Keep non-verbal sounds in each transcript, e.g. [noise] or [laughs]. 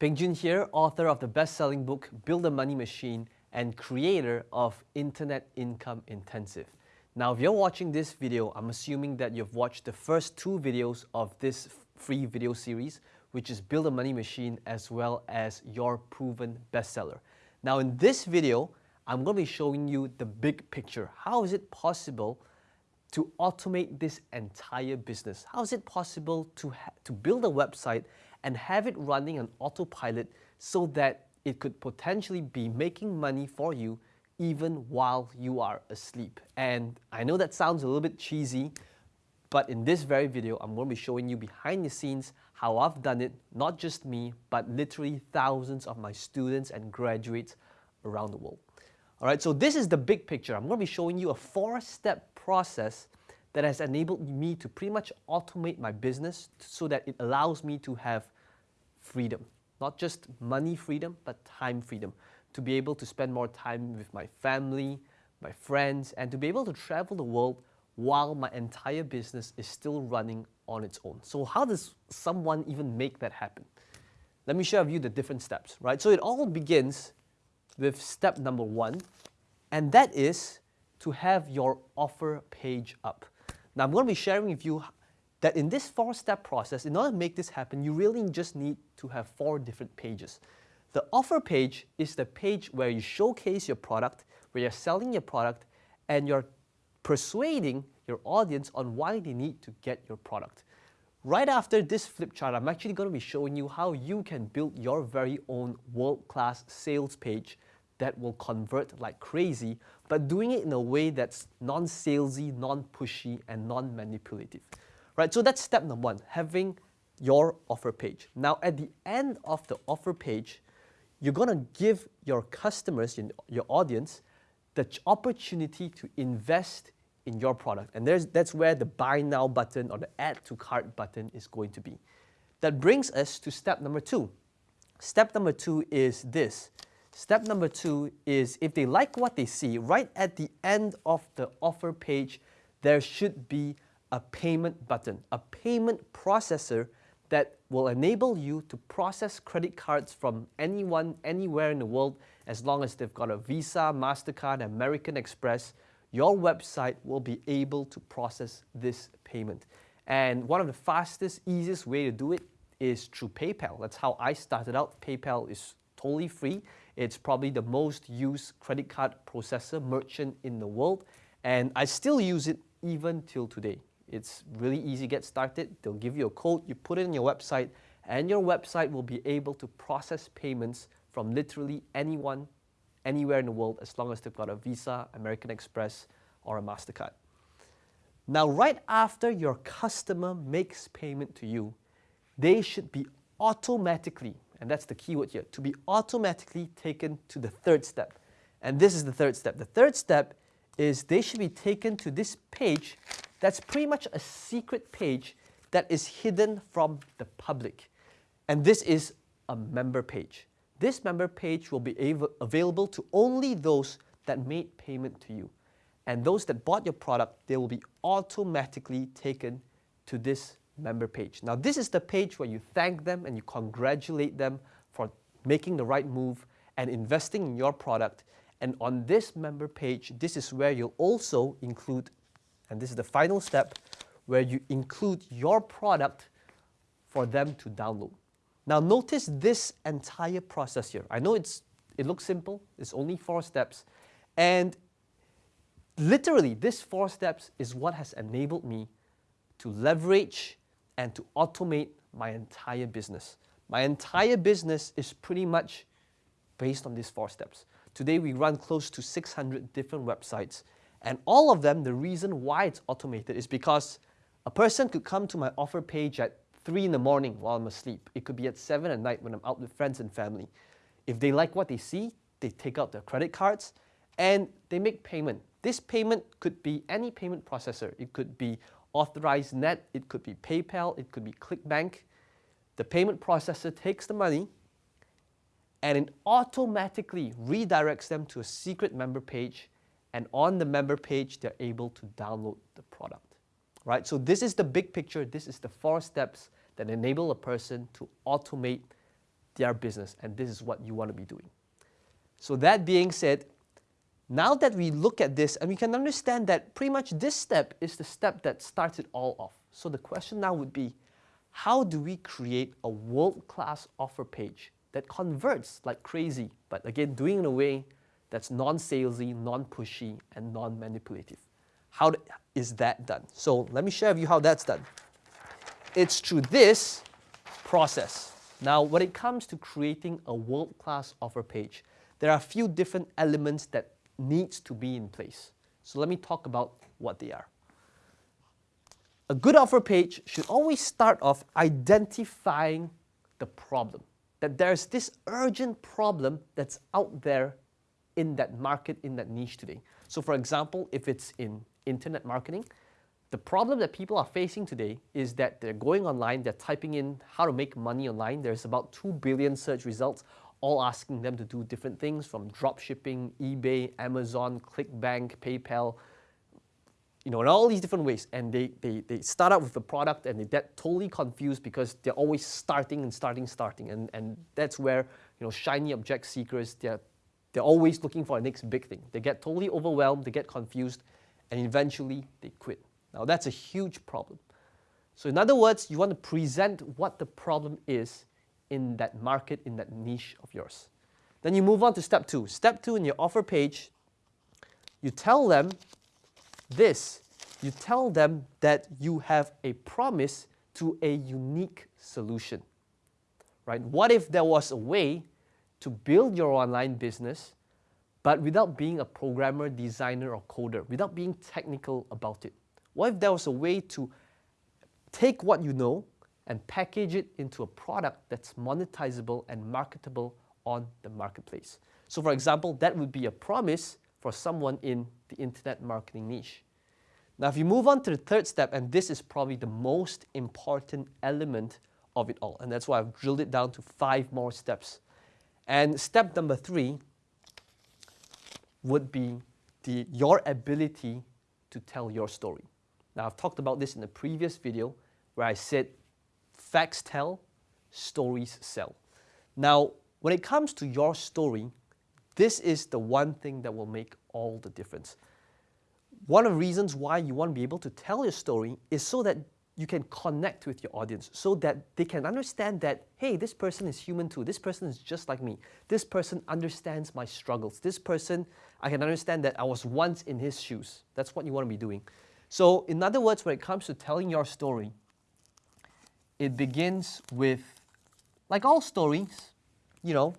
Peng Joon here, author of the best-selling book Build a Money Machine and creator of Internet Income Intensive. Now, if you're watching this video, I'm assuming that you've watched the first two videos of this free video series, which is Build a Money Machine as well as Your Proven Bestseller. Now, in this video, I'm going to be showing you the big picture. How is it possible to automate this entire business? How is it possible to, to build a website and have it running on autopilot so that it could potentially be making money for you even while you are asleep. And I know that sounds a little bit cheesy, but in this very video, I'm going to be showing you behind the scenes how I've done it, not just me, but literally thousands of my students and graduates around the world. All right, so this is the big picture. I'm going to be showing you a four-step process that has enabled me to pretty much automate my business so that it allows me to have freedom. Not just money freedom, but time freedom to be able to spend more time with my family, my friends, and to be able to travel the world while my entire business is still running on its own. So how does someone even make that happen? Let me share with you the different steps, right? So it all begins with step number one, and that is to have your offer page up. Now I'm going to be sharing with you that in this four-step process, in order to make this happen, you really just need to have four different pages. The offer page is the page where you showcase your product, where you're selling your product, and you're persuading your audience on why they need to get your product. Right after this flip chart, I'm actually going to be showing you how you can build your very own world-class sales page that will convert like crazy, but doing it in a way that's non-salesy, non-pushy, and non-manipulative. Right, so that's step number one, having your offer page. Now, at the end of the offer page, you're to give your customers, your audience, the opportunity to invest in your product. And there's, that's where the buy now button or the add to cart button is going to be. That brings us to step number two. Step number two is this. Step number two is if they like what they see, right at the end of the offer page, there should be a payment button, a payment processor that will enable you to process credit cards from anyone, anywhere in the world, as long as they've got a Visa, MasterCard, American Express, your website will be able to process this payment. And one of the fastest, easiest way to do it is through PayPal. That's how I started out. PayPal is totally free. It's probably the most used credit card processor merchant in the world. And I still use it even till today. It's really easy to get started. They'll give you a code, you put it in your website, and your website will be able to process payments from literally anyone, anywhere in the world, as long as they've got a Visa, American Express, or a MasterCard. Now, right after your customer makes payment to you, they should be automatically, and that's the keyword here, to be automatically taken to the third step. And this is the third step. The third step is they should be taken to this page that's pretty much a secret page that is hidden from the public. And this is a member page. This member page will be available to only those that made payment to you. And those that bought your product, they will be automatically taken to this member page. Now this is the page where you thank them and you congratulate them for making the right move and investing in your product. And on this member page, this is where you'll also include and this is the final step where you include your product for them to download. Now notice this entire process here. I know it's, it looks simple, it's only four steps, and literally this four steps is what has enabled me to leverage and to automate my entire business. My entire business is pretty much based on these four steps. Today we run close to 600 different websites and all of them, the reason why it's automated is because a person could come to my offer page at 3 in the morning while I'm asleep. It could be at 7 at night when I'm out with friends and family. If they like what they see, they take out their credit cards and they make payment. This payment could be any payment processor. It could be Authorize.Net, it could be PayPal, it could be ClickBank. The payment processor takes the money and it automatically redirects them to a secret member page and on the member page, they're able to download the product. Right? So this is the big picture. This is the four steps that enable a person to automate their business, and this is what you want to be doing. So that being said, now that we look at this and we can understand that pretty much this step is the step that starts it all off. So the question now would be, how do we create a world-class offer page that converts like crazy, but again, doing it in a way that's non-salesy, non-pushy, and non-manipulative. How is that done? So let me share with you how that's done. It's through this process. Now, when it comes to creating a world-class offer page, there are a few different elements that needs to be in place. So let me talk about what they are. A good offer page should always start off identifying the problem, that there's this urgent problem that's out there in that market, in that niche today. So for example, if it's in internet marketing, the problem that people are facing today is that they're going online, they're typing in how to make money online. There's about 2 billion search results, all asking them to do different things from drop shipping, eBay, Amazon, ClickBank, PayPal, you know, in all these different ways. And they, they, they start out with the product and they get totally confused because they're always starting and starting, starting. And, and that's where, you know, shiny object seekers, they're, they're always looking for the next big thing. They get totally overwhelmed, they get confused, and eventually they quit. Now that's a huge problem. So in other words, you want to present what the problem is in that market, in that niche of yours. Then you move on to step two. Step two in your offer page, you tell them this. You tell them that you have a promise to a unique solution. Right? What if there was a way to build your online business but without being a programmer, designer, or coder, without being technical about it? What if there was a way to take what you know and package it into a product that's monetizable and marketable on the marketplace? So for example, that would be a promise for someone in the internet marketing niche. Now if you move on to the third step, and this is probably the most important element of it all, and that's why I've drilled it down to five more steps. And step number three would be the, your ability to tell your story. Now, I've talked about this in the previous video where I said facts tell, stories sell. Now, when it comes to your story, this is the one thing that will make all the difference. One of the reasons why you want to be able to tell your story is so that you can connect with your audience so that they can understand that, hey, this person is human too. This person is just like me. This person understands my struggles. This person, I can understand that I was once in his shoes. That's what you want to be doing. So in other words, when it comes to telling your story, it begins with, like all stories, you know,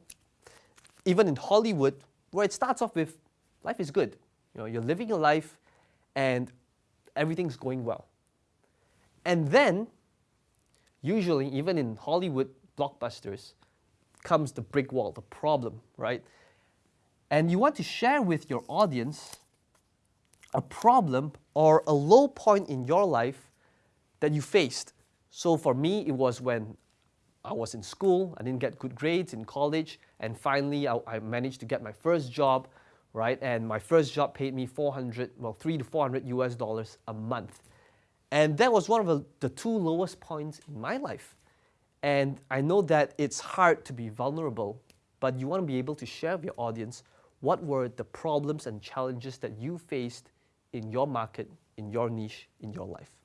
even in Hollywood, where it starts off with, life is good. You know, you're living your life and everything's going well. And then, usually, even in Hollywood blockbusters, comes the brick wall, the problem, right? And you want to share with your audience a problem or a low point in your life that you faced. So for me, it was when I was in school, I didn't get good grades in college, and finally I, I, managed to get my first job, right? And my first job paid me 400, well, three to 400 US dollars a month. And that was one of the, the two lowest points in my life. And I know that it's hard to be vulnerable, but you want to be able to share with your audience what were the problems and challenges that you faced in your market, in your niche, in your life.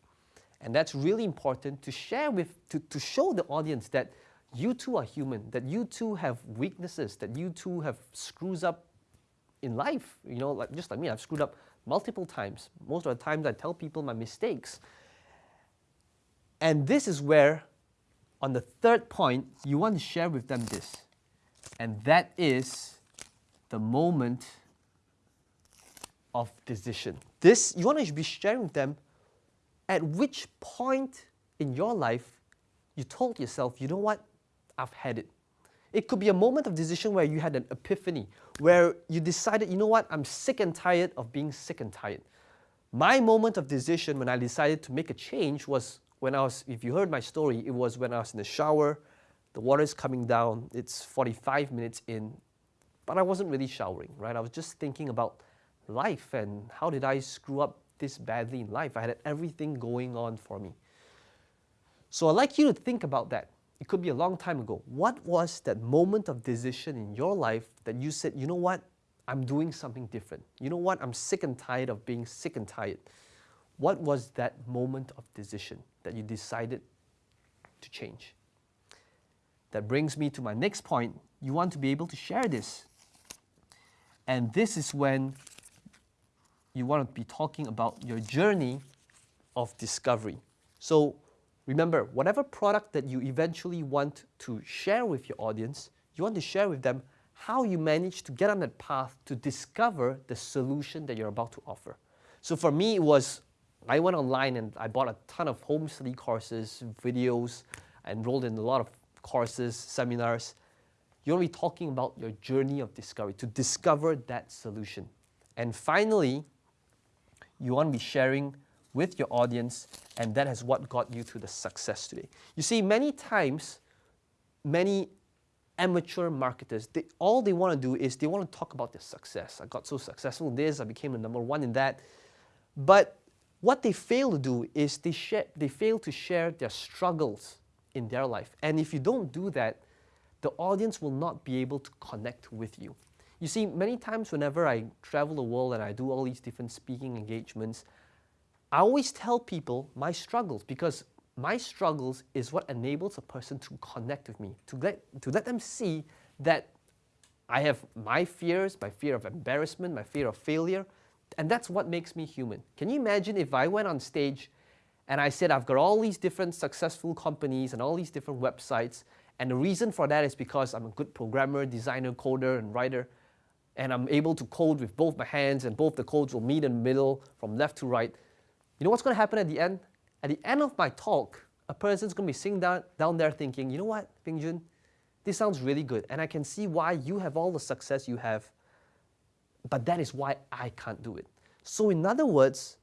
And that's really important to share with, to, to show the audience that you too are human, that you too have weaknesses, that you too have screws up in life. You know, like just like me, I've screwed up multiple times. Most of the times I tell people my mistakes. And this is where, on the third point, you want to share with them this. And that is the moment of decision. This, you want to be sharing with them at which point in your life you told yourself, you know what, I've had it. It could be a moment of decision where you had an epiphany, where you decided, you know what, I'm sick and tired of being sick and tired. My moment of decision when I decided to make a change was when I was, if you heard my story, it was when I was in the shower, the water is coming down, it's 45 minutes in, but I wasn't really showering, right? I was just thinking about life and how did I screw up this badly in life? I had everything going on for me. So I'd like you to think about that. it could be a long time ago. What was that moment of decision in your life that you said, you know what, I'm doing something different. You know what, I'm sick and tired of being sick and tired. What was that moment of decision that you decided to change? That brings me to my next point. You want to be able to share this. And this is when you want to be talking about your journey of discovery. So remember, whatever product that you eventually want to share with your audience, you want to share with them how you managed to get on that path to discover the solution that you're about to offer. So for me, it was I went online and I bought a ton of home study courses, videos, enrolled in a lot of courses, seminars. You're going to be talking about your journey of discovery to discover that solution. And finally, you want to be sharing with your audience, and that is what got you to the success today. You see, many times, many amateur marketers, they, all they want to do is they want to talk about their success. I got so successful in this, I became the number one in that. But what they fail to do is they, share, they fail to share their struggles in their life. And if you don't do that, the audience will not be able to connect with you. You see, many times whenever I travel the world and I do all these different speaking engagements, I always tell people my struggles because my struggles is what enables a person to connect with me, to let, to let them see that I have my fears, my fear of embarrassment, my fear of failure, and that's what makes me human. Can you imagine if I went on stage and I said I've got all these different successful companies and all these different websites, and the reason for that is because I'm a good programmer, designer, coder, and writer, and I'm able to code with both my hands, and both the codes will meet in the middle from left to right. You know what's going to happen at the end? At the end of my talk, a person's going to be sitting down, down there thinking, you know what, Peng Joon, this sounds really good, and I can see why you have all the success you have, but that is why I can't do it. So in other words,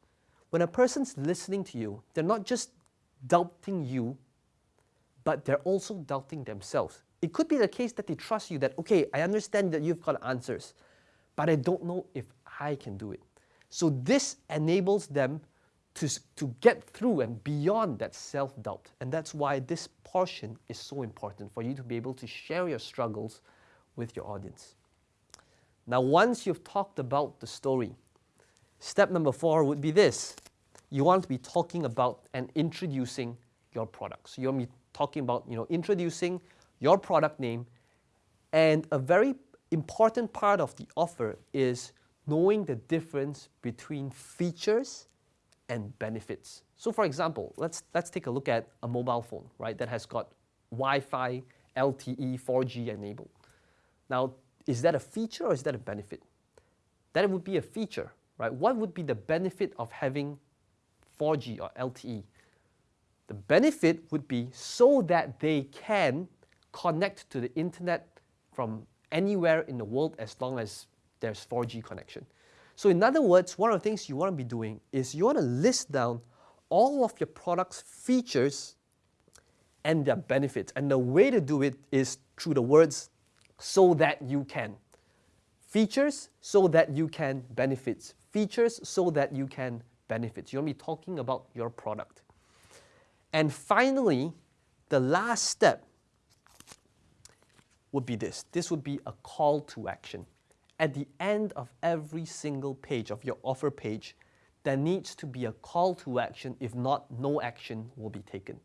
when a person's listening to you, they're not just doubting you, but they're also doubting themselves. It could be the case that they trust you that, okay, I understand that you've got answers, but I don't know if I can do it. So this enables them to, to get through and beyond that self-doubt. And that's why this portion is so important for you to be able to share your struggles with your audience. Now, once you've talked about the story, step number four would be this. You want to be talking about and introducing your products. So you want to be talking about, you know, introducing your product name. And a very important part of the offer is knowing the difference between features and benefits. So for example, let's, let's take a look at a mobile phone, right, that has got Wi-Fi, LTE, 4G enabled. Now, is that a feature or is that a benefit? That would be a feature, right? What would be the benefit of having 4G or LTE? The benefit would be so that they can connect to the internet from anywhere in the world as long as there's 4G connection. So in other words, one of the things you want to be doing is you want to list down all of your product's features and their benefits. And the way to do it is through the words so that you can. Features so that you can benefits. Features so that you can benefits. To be talking about your product. And finally, the last step would be this. This would be a call to action. At the end of every single page of your offer page, there needs to be a call to action. If not, no action will be taken.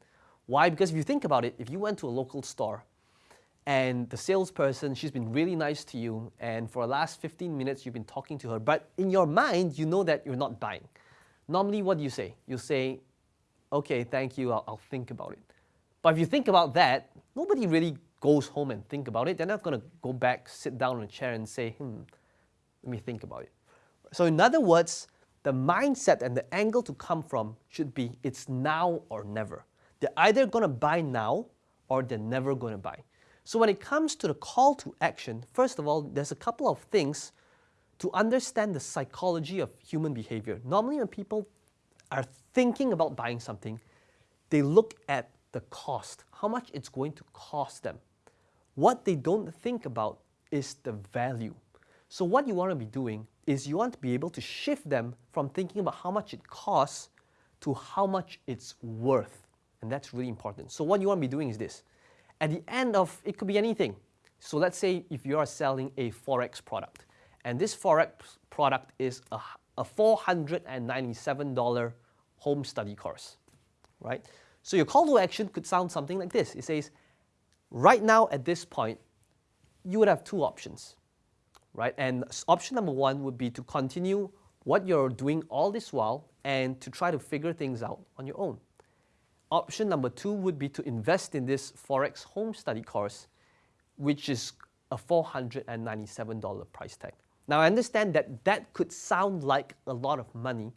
Why? Because if you think about it, if you went to a local store and the salesperson, she's been really nice to you, and for the last 15 minutes you've been talking to her, but in your mind, you know that you're not buying. Normally, what do you say? You say, okay, thank you, I'll, I'll think about it. But if you think about that, nobody really goes home and think about it. They're not going to go back, sit down in a chair and say, hmm, let me think about it. So in other words, the mindset and the angle to come from should be it's now or never. They're either going to buy now or they're never going to buy. So when it comes to the call to action, first of all, there's a couple of things to understand the psychology of human behavior. Normally when people are thinking about buying something, they look at the cost, how much it's going to cost them. What they don't think about is the value. So what you want to be doing is you want to be able to shift them from thinking about how much it costs to how much it's worth. And that's really important. So what you want to be doing is this. at the end of, it could be anything. So let's say if you are selling a Forex product, and this Forex product is a, a $497 home study course, right? So your call to action could sound something like this. It says, right now at this point, you would have two options, right? And option number one would be to continue what you're doing all this while and to try to figure things out on your own. Option number two would be to invest in this Forex home study course, which is a $497 price tag. Now I understand that that could sound like a lot of money,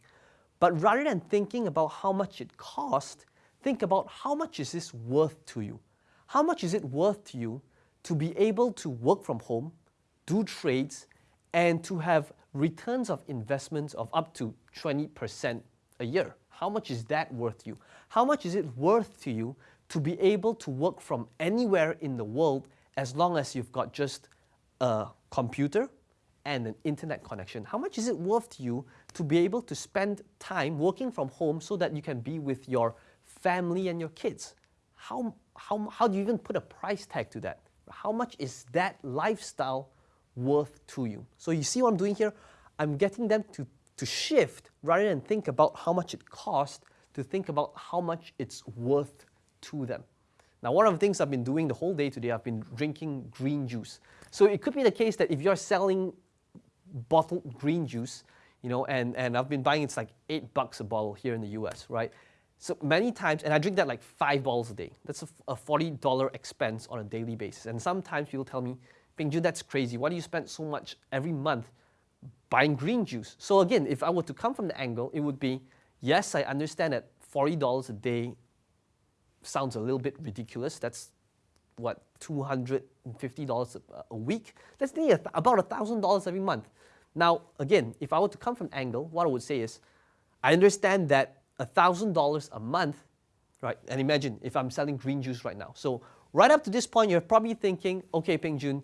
but rather than thinking about how much it cost, think about how much is this worth to you? How much is it worth to you to be able to work from home, do trades, and to have returns of investments of up to 20% a year? How much is that worth to you? How much is it worth to you to be able to work from anywhere in the world as long as you've got just a computer and an internet connection? How much is it worth to you to be able to spend time working from home so that you can be with your family and your kids? How, how, how do you even put a price tag to that? How much is that lifestyle worth to you? So you see what I'm doing here? I'm getting them to, to shift rather than think about how much it costs to think about how much it's worth to them. Now, one of the things I've been doing the whole day today, I've been drinking green juice. So it could be the case that if you're selling bottled green juice, you know, and, and I've been buying it's like eight bucks a bottle here in the US, right? So many times, and I drink that like five bottles a day. That's a, a $40 expense on a daily basis. And sometimes people tell me, Peng that's crazy. Why do you spend so much every month buying green juice? So again, if I were to come from the angle, it would be, yes, I understand that $40 a day sounds a little bit ridiculous. That's what, $250 a, a week? That's nearly about $1,000 every month. Now, again, if I were to come from angle, what I would say is, I understand that $1,000 a month, right? And imagine if I'm selling green juice right now. So right up to this point, you're probably thinking, okay, Peng Joon,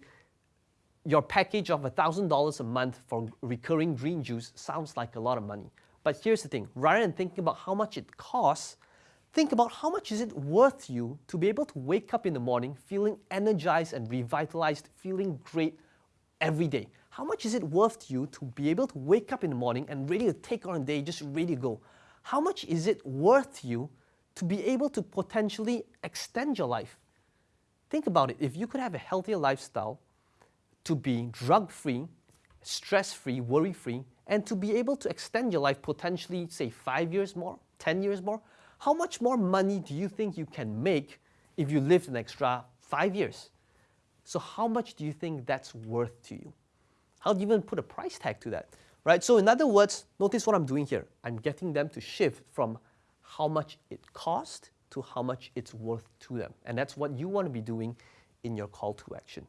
your package of $1,000 a month for recurring green juice sounds like a lot of money. But here's the thing, rather than thinking about how much it costs, think about how much is it worth you to be able to wake up in the morning feeling energized and revitalized, feeling great every day. How much is it worth you to be able to wake up in the morning and ready to take on a day, just ready to go? How much is it worth you to be able to potentially extend your life? Think about it. If you could have a healthier lifestyle, to be drug-free, stress-free, worry-free, and to be able to extend your life potentially, say, five years more, 10 years more, how much more money do you think you can make if you lived an extra five years? So how much do you think that's worth to you? How do you even put a price tag to that? Right? So in other words, notice what I'm doing here. I'm getting them to shift from how much it cost to how much it's worth to them. And that's what you want to be doing in your call to action.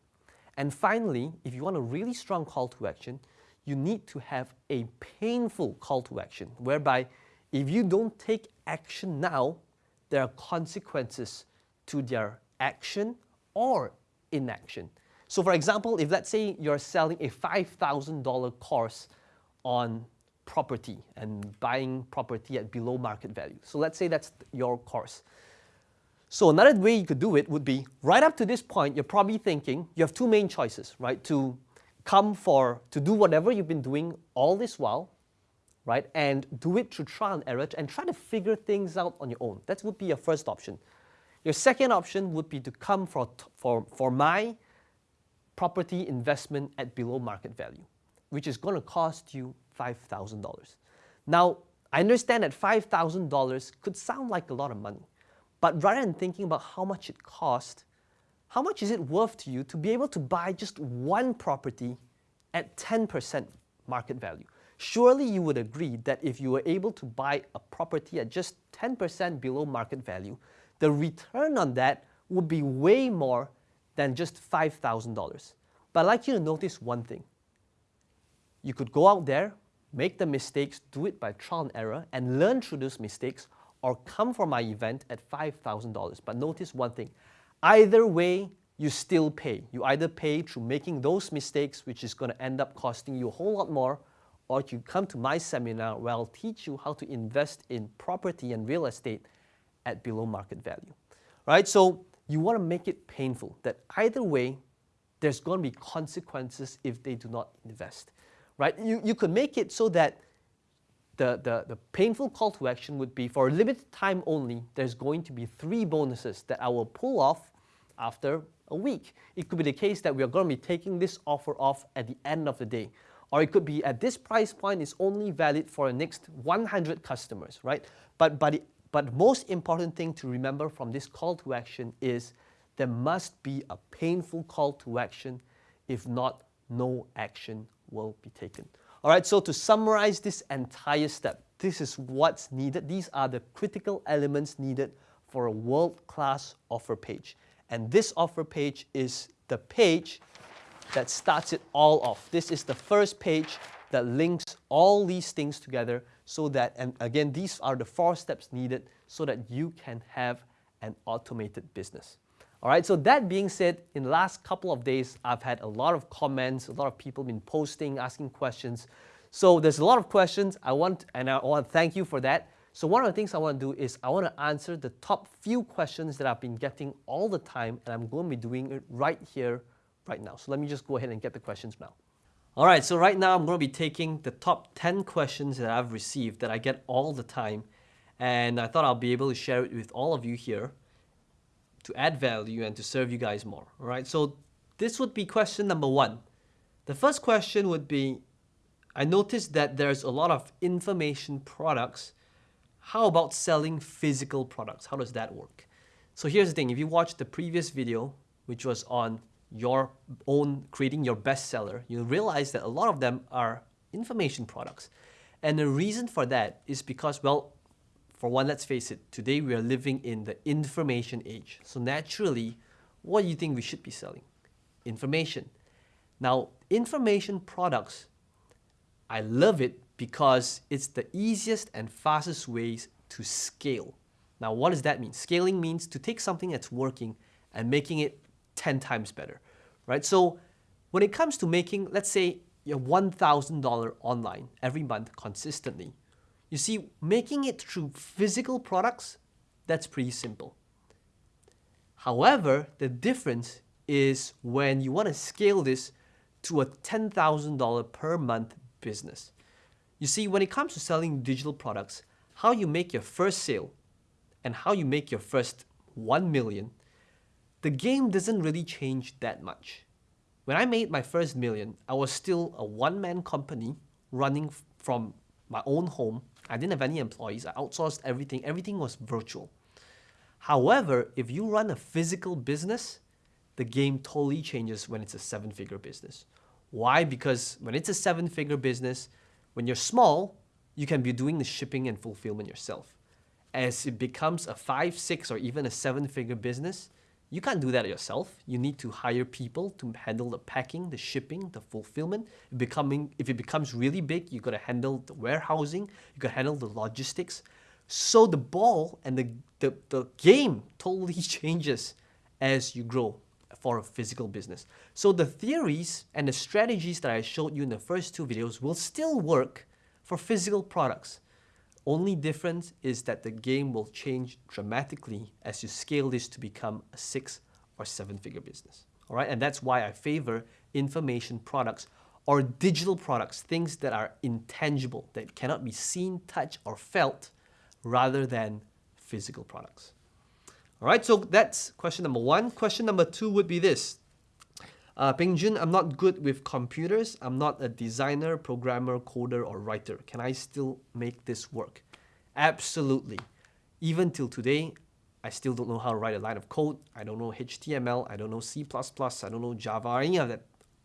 And finally, if you want a really strong call to action, you need to have a painful call to action, whereby if you don't take action now, there are consequences to their action or inaction. So for example, if let's say you're selling a $5,000 course on property and buying property at below market value. So let's say that's your course. So another way you could do it would be right up to this point, you're probably thinking you have two main choices, right? To come for, to do whatever you've been doing all this while, right? And do it through trial and error and try to figure things out on your own. That would be your first option. Your second option would be to come for, for, for my property investment at below market value, which is going to cost you $5,000. Now, I understand that $5,000 could sound like a lot of money, but rather than thinking about how much it cost, how much is it worth to you to be able to buy just one property at 10% market value? Surely you would agree that if you were able to buy a property at just 10% below market value, the return on that would be way more than just $5,000. But I'd like you to notice one thing. You could go out there, make the mistakes, do it by trial and error, and learn through those mistakes, or come for my event at $5,000. But notice one thing. Either way, you still pay. You either pay through making those mistakes, which is going to end up costing you a whole lot more, or you come to my seminar where I'll teach you how to invest in property and real estate at below market value. Right? So you want to make it painful that either way, there's going to be consequences if they do not invest, right? You, you could make it so that the, the, the painful call to action would be for a limited time only, there's going to be three bonuses that I will pull off after a week. It could be the case that we are going to be taking this offer off at the end of the day. Or it could be at this price point, it's only valid for the next 100 customers, right? But, but, the, but most important thing to remember from this call to action is there must be a painful call to action. If not, no action will be taken. All right, so to summarize this entire step, this is what's needed. These are the critical elements needed for a world-class offer page. And this offer page is the page that starts it all off. This is the first page that links all these things together so that, and again, these are the four steps needed so that you can have an automated business. All right, so that being said, in the last couple of days, I've had a lot of comments, a lot of people been posting, asking questions. So there's a lot of questions I want, and I want to thank you for that. So one of the things I want to do is I want to answer the top few questions that I've been getting all the time, and I'm going to be doing it right here, right now. So let me just go ahead and get the questions now. All right, so right now I'm going to be taking the top 10 questions that I've received that I get all the time, and I thought I'll be able to share it with all of you here to add value and to serve you guys more. All right, so this would be question number one. The first question would be, I noticed that there's a lot of information products. How about selling physical products? How does that work? So here's the thing, if you watch the previous video, which was on your own creating your bestseller, you'll realize that a lot of them are information products. And the reason for that is because, well, for one, let's face it, today we are living in the information age. So naturally, what do you think we should be selling? Information. Now, information products, I love it because it's the easiest and fastest ways to scale. Now, what does that mean? Scaling means to take something that's working and making it 10 times better, right? So when it comes to making, let's say, your $1,000 online every month consistently, you see, making it through physical products, that's pretty simple. However, the difference is when you want to scale this to a $10,000 per month business. You see, when it comes to selling digital products, how you make your first sale and how you make your first 1 million, the game doesn't really change that much. When I made my first million, I was still a one-man company running from my own home I didn't have any employees. I outsourced everything. Everything was virtual. However, if you run a physical business, the game totally changes when it's a seven-figure business. Why? Because when it's a seven-figure business, when you're small, you can be doing the shipping and fulfillment yourself. As it becomes a five, six, or even a seven-figure business, you can't do that yourself. You need to hire people to handle the packing, the shipping, the fulfillment. Becoming, if it becomes really big, you got to handle the warehousing, you got to handle the logistics. So the ball and the, the, the game totally [laughs] changes as you grow for a physical business. So the theories and the strategies that I showed you in the first two videos will still work for physical products. Only difference is that the game will change dramatically as you scale this to become a six or seven figure business. All right, and that's why I favor information products or digital products, things that are intangible, that cannot be seen, touched, or felt, rather than physical products. All right, so that's question number one. Question number two would be this. Uh, Joon, I'm not good with computers. I'm not a designer, programmer, coder, or writer. Can I still make this work? Absolutely. Even till today, I still don't know how to write a line of code. I don't know HTML. I don't know C++. I don't know Java, any of that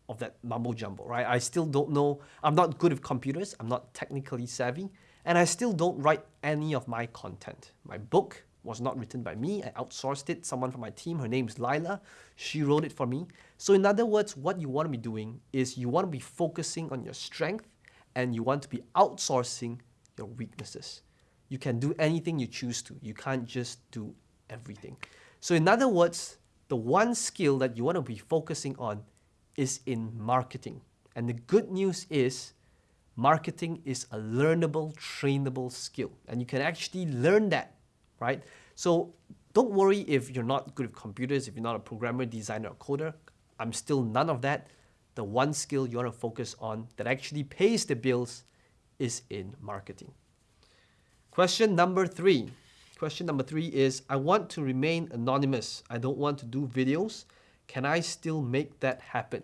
of that mumbo jumbo, right? I still don't know. I'm not good with computers. I'm not technically savvy. And I still don't write any of my content. My book was not written by me. I outsourced it. Someone from my team, her name is Lila. She wrote it for me. So in other words, what you want to be doing is you want to be focusing on your strength and you want to be outsourcing your weaknesses. You can do anything you choose to. You can't just do everything. So in other words, the one skill that you want to be focusing on is in marketing. And the good news is marketing is a learnable, trainable skill. And you can actually learn that right? So Don't worry if you're not good with computers, if you're not a programmer, designer, or coder. I'm still none of that. The one skill you want to focus on that actually pays the bills is in marketing. Question number three. Question number three is, I want to remain anonymous. I don't want to do videos. Can I still make that happen?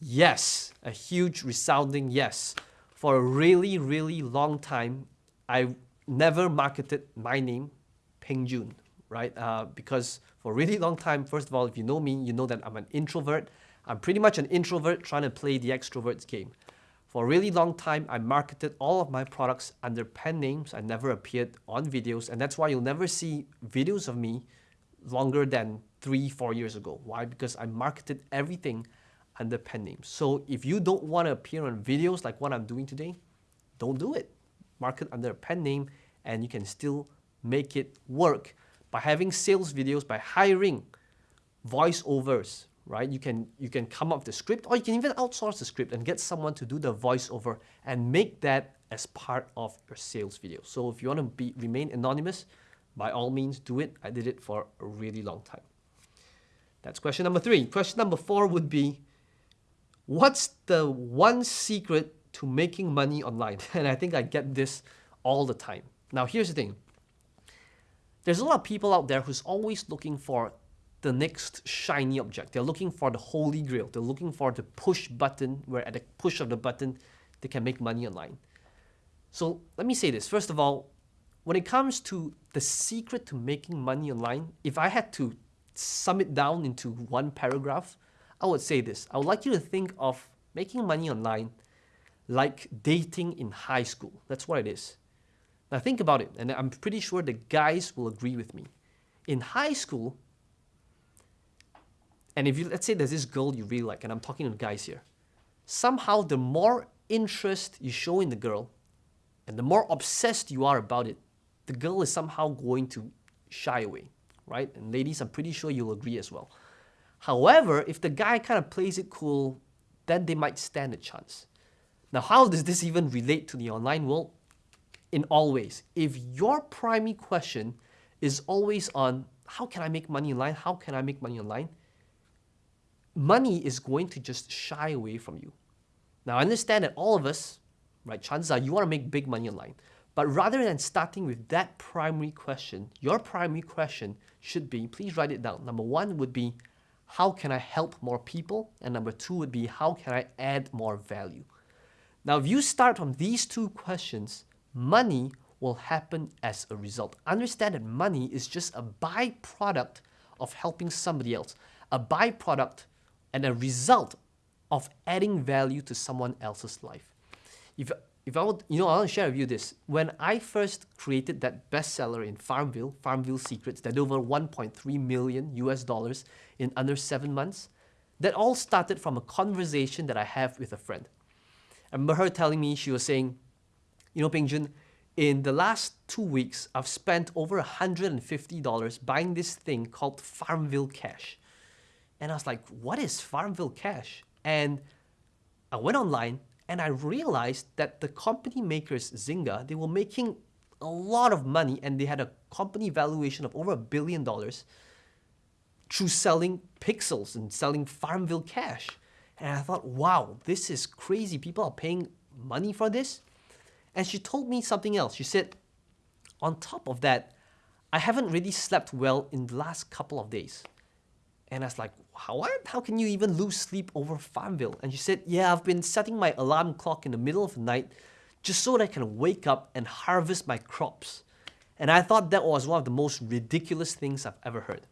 Yes, a huge resounding yes. For a really, really long time, I never marketed my name, Peng Joon, right? Uh, because for a really long time, first of all, if you know me, you know that I'm an introvert. I'm pretty much an introvert trying to play the extrovert's game. For a really long time, I marketed all of my products under pen names. I never appeared on videos, and that's why you'll never see videos of me longer than three, four years ago. Why? Because I marketed everything under pen names. So if you don't want to appear on videos like what I'm doing today, don't do it. Market under a pen name, and you can still make it work by having sales videos, by hiring voiceovers, right? You can, you can come up with the script or you can even outsource the script and get someone to do the voiceover and make that as part of your sales video. So if you want to be, remain anonymous, by all means do it. I did it for a really long time. That's question number three. Question number four would be, what's the one secret to making money online? [laughs] And I think I get this all the time. Now here's the thing. There's a lot of people out there who's always looking for the next shiny object. They're looking for the holy grail. They're looking for the push button where at the push of the button, they can make money online. So let me say this. First of all, when it comes to the secret to making money online, if I had to sum it down into one paragraph, I would say this. I would like you to think of making money online like dating in high school. That's what it is. Now think about it, and I'm pretty sure the guys will agree with me. In high school, and if you, let's say there's this girl you really like, and I'm talking to guys here, somehow the more interest you show in the girl, and the more obsessed you are about it, the girl is somehow going to shy away, right? And ladies, I'm pretty sure you'll agree as well. However, if the guy kind of plays it cool, then they might stand a chance. Now, how does this even relate to the online world? In all ways, if your primary question is always on how can I make money online? How can I make money online? money is going to just shy away from you. Now, I understand that all of us, right, chances are you want to make big money online. But rather than starting with that primary question, your primary question should be, please write it down. Number one would be, how can I help more people? And number two would be, how can I add more value? Now, if you start from these two questions, money will happen as a result. Understand that money is just a byproduct of helping somebody else, a byproduct and a result of adding value to someone else's life. If, if I would, you know, I want to share with you this. When I first created that bestseller in Farmville, Farmville Secrets, that over 1.3 million US dollars in under seven months, that all started from a conversation that I have with a friend. I remember her telling me, she was saying, you know, Peng Joon, in the last two weeks, I've spent over $150 buying this thing called Farmville Cash. And I was like, what is Farmville Cash? And I went online and I realized that the company makers, Zynga, they were making a lot of money and they had a company valuation of over a billion dollars through selling pixels and selling Farmville Cash. And I thought, wow, this is crazy. People are paying money for this. And she told me something else. She said, on top of that, I haven't really slept well in the last couple of days. And I was like, how, how can you even lose sleep over Farmville? And she said, yeah, I've been setting my alarm clock in the middle of the night just so that I can wake up and harvest my crops. And I thought that was one of the most ridiculous things I've ever heard.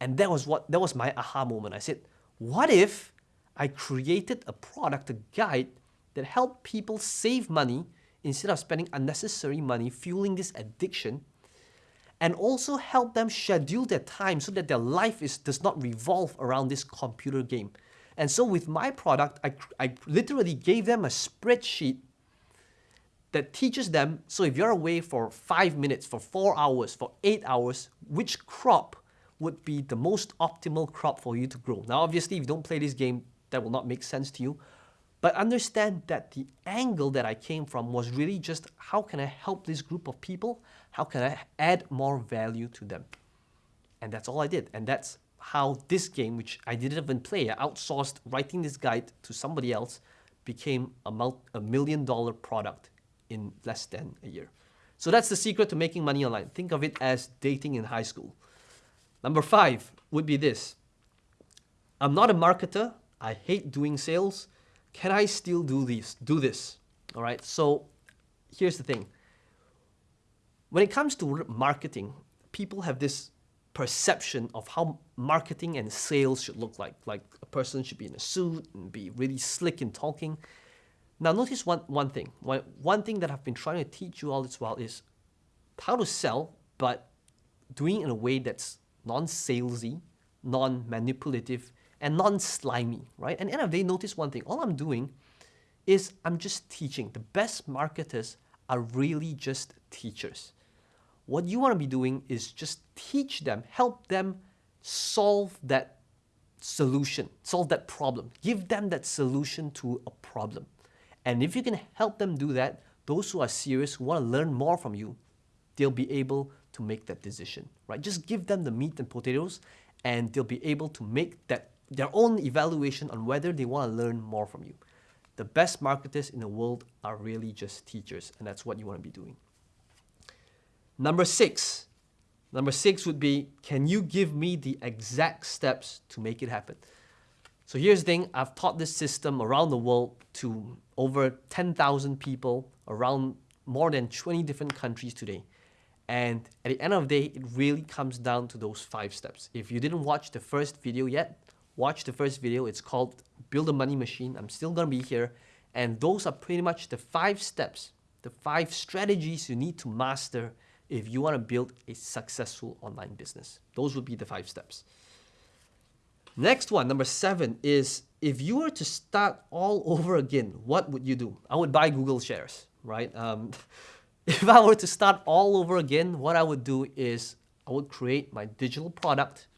And that was what that was my aha moment. I said, what if I created a product, a guide that helped people save money instead of spending unnecessary money fueling this addiction and also help them schedule their time so that their life is, does not revolve around this computer game. And so with my product, I, I literally gave them a spreadsheet that teaches them, so if you're away for five minutes, for four hours, for eight hours, which crop would be the most optimal crop for you to grow. Now, obviously, if you don't play this game, that will not make sense to you. But understand that the angle that I came from was really just how can I help this group of people? How can I add more value to them? And that's all I did. And that's how this game, which I didn't even play, I outsourced writing this guide to somebody else, became a, mul- a million dollar product in less than a year. So that's the secret to making money online. Think of it as dating in high school. Number five would be this I'm not a marketer. I hate doing sales. Can I still do this? Do this? All right. So here's the thing. When it comes to marketing, people have this perception of how marketing and sales should look like. Like a person should be in a suit and be really slick in talking. Now notice one, one thing. One, one thing that I've been trying to teach you all this while is how to sell, but doing it in a way that's non-salesy, non-manipulative, and non-slimy, right? And end of the day, notice one thing. All I'm doing is I'm just teaching. The best marketers are really just teachers. What you want to be doing is just teach them, help them solve that solution, solve that problem. Give them that solution to a problem. And if you can help them do that, those who are serious, who want to learn more from you, they'll be able to make that decision, right? Just give them the meat and potatoes and they'll be able to make that their own evaluation on whether they want to learn more from you. The best marketers in the world are really just teachers, and that's what you want to be doing. Number six. Number six would be, can you give me the exact steps to make it happen? So here's the thing, I've taught this system around the world to over 10,000 people around more than 20 different countries today. And at the end of the day, it really comes down to those five steps. If you didn't watch the first video yet, watch the first video. It's called Build a Money Machine. I'm still gonna be here. And those are pretty much the five steps, the five strategies you need to master if you wanna build a successful online business. Those would be the five steps. Next one, number seven, is if you were to start all over again, what would you do? I would buy Google shares, right? Um, [laughs] if I were to start all over again, what I would do is I would create my digital product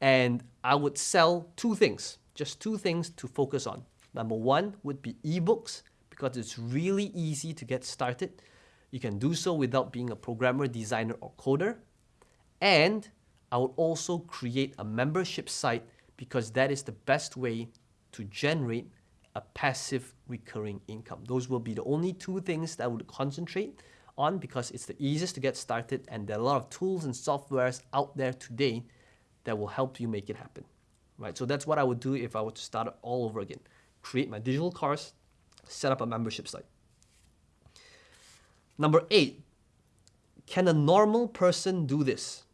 and I would sell two things, just two things to focus on. Number one would be ebooks because it's really easy to get started. You can do so without being a programmer, designer, or coder. And I would also create a membership site because that is the best way to generate a passive recurring income. Those will be the only two things that I would concentrate on because it's the easiest to get started and there are a lot of tools and softwares out there today that will help you make it happen. Right? So that's what I would do if I were to start all over again. Create my digital course, set up a membership site. Number eight, can a normal person do this?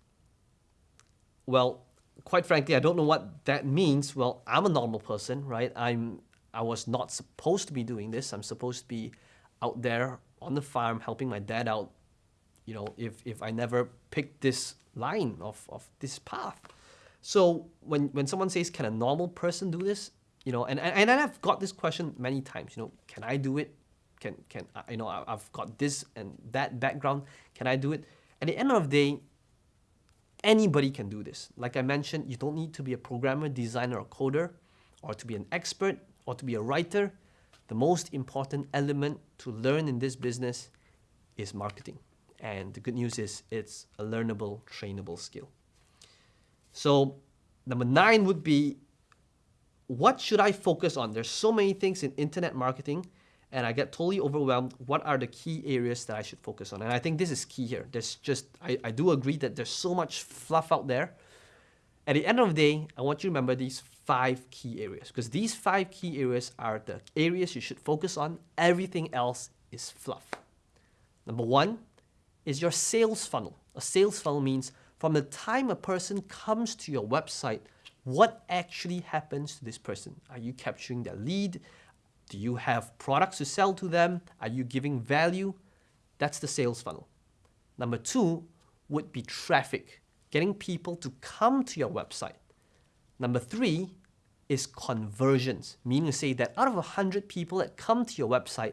Well, quite frankly, I don't know what that means. Well, I'm a normal person, right? I'm I was not supposed to be doing this. I'm supposed to be out there on the farm helping my dad out, you know, if, if I never picked this line of, of this path. So when, when someone says, can a normal person do this? You know, and, and, and I've got this question many times, you know, can I do it? Can, can, you know, I've got this and that background. Can I do it? At the end of the day, anybody can do this. Like I mentioned, you don't need to be a programmer, designer, or coder, or to be an expert or to be a writer, the most important element to learn in this business is marketing. And the good news is it's a learnable, trainable skill. So number nine would be, what should I focus on? There's so many things in internet marketing and I get totally overwhelmed. What are the key areas that I should focus on? And I think this is key here. There's just, I, I do agree that there's so much fluff out there. At the end of the day, I want you to remember these five key areas because these five key areas are the areas you should focus on. Everything else is fluff. Number one is your sales funnel. A sales funnel means from the time a person comes to your website, what actually happens to this person? Are you capturing their lead? Do you have products to sell to them? Are you giving value? That's the sales funnel. Number two would be traffic, getting people to come to your website. Number three is conversions, meaning to say that out of 100 people that come to your website,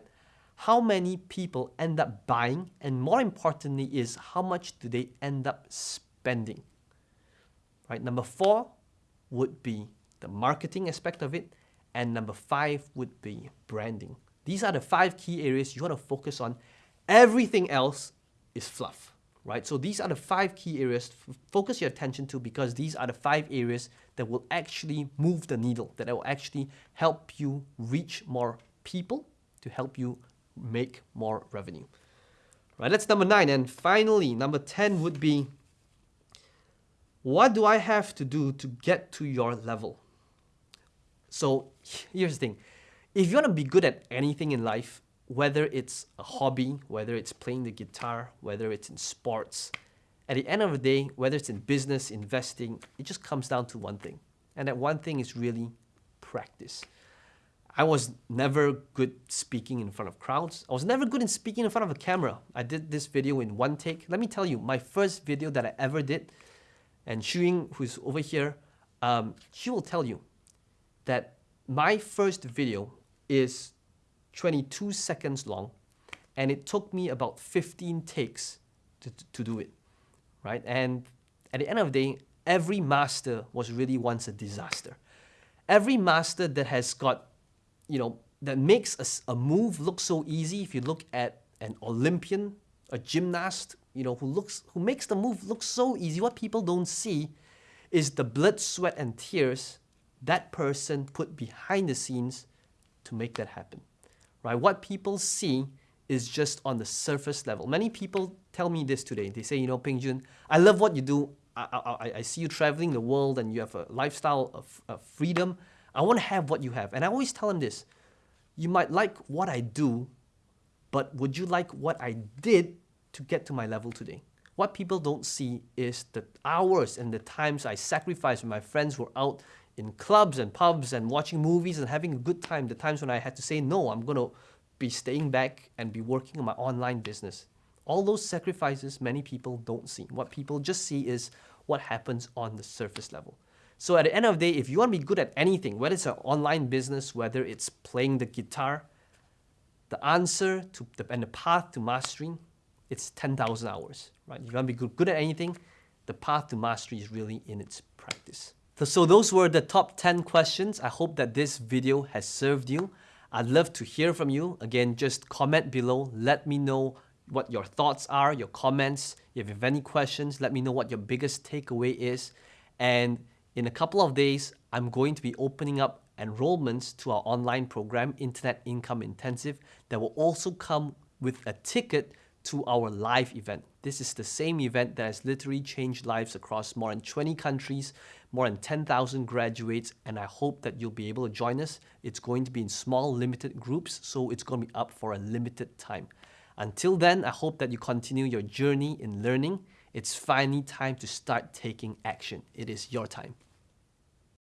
how many people end up buying and more importantly is how much do they end up spending right number four would be the marketing aspect of it and number five would be branding these are the five key areas you want to focus on everything else is fluff right? So these are the five key areas focus your attention to because these are the five areas that will actually move the needle, that will actually help you reach more people to help you make more revenue. Right, that's number nine. And finally, number 10 would be what do I have to do to get to your level? So here's the thing if you want to be good at anything in life, whether it's a hobby, whether it's playing the guitar, whether it's in sports, at the end of the day, whether it's in business, investing, it just comes down to one thing. And that one thing is really practice. I was never good speaking in front of crowds. I was never good in speaking in front of a camera. I did this video in one take. Let me tell you, my first video that I ever did, and Shuing, who's over here, um, she will tell you that my first video is 22 seconds long, and it took me about 15 takes to, to do it, right? And at the end of the day, every master was really once a disaster. Every master that has got, you know, that makes a, a move look so easy, if you look at an Olympian, a gymnast, you know, who looks, who makes the move look so easy, what people don't see is the blood, sweat, and tears that person put behind the scenes to make that happen right? What people see is just on the surface level. Many people tell me this today. They say, you know, Peng Joon, I love what you do. I, I, I see you traveling the world and you have a lifestyle of, of freedom. I want to have what you have. And I always tell them this you might like what I do, but would you like what I did to get to my level today? What people don't see is the hours and the times I sacrificed when my friends were out in clubs and pubs and watching movies and having a good time, the times when I had to say, no, I'm going to be staying back and be working on my online business. All those sacrifices many people don't see. What people just see is what happens on the surface level. So at the end of the day, if you want to be good at anything, whether it's an online business, whether it's playing the guitar, the answer to the, and the path to mastering, it's 10,000 hours, right? You want to be good, good at anything, the path to mastery is really in its practice. So those were the top 10 questions. I hope that this video has served you. I'd love to hear from you. Again, just comment below. Let me know what your thoughts are, your comments. If you have any questions, let me know what your biggest takeaway is. And in a couple of days, I'm going to be opening up enrollments to our online program, Internet Income Intensive, that will also come with a ticket to our live event. This is the same event that has literally changed lives across more than 20 countries, more than 10,000 graduates, and I hope that you'll be able to join us. It's going to be in small, limited groups, so it's going to be up for a limited time. Until then, I hope that you continue your journey in learning. It's finally time to start taking action. It is your time.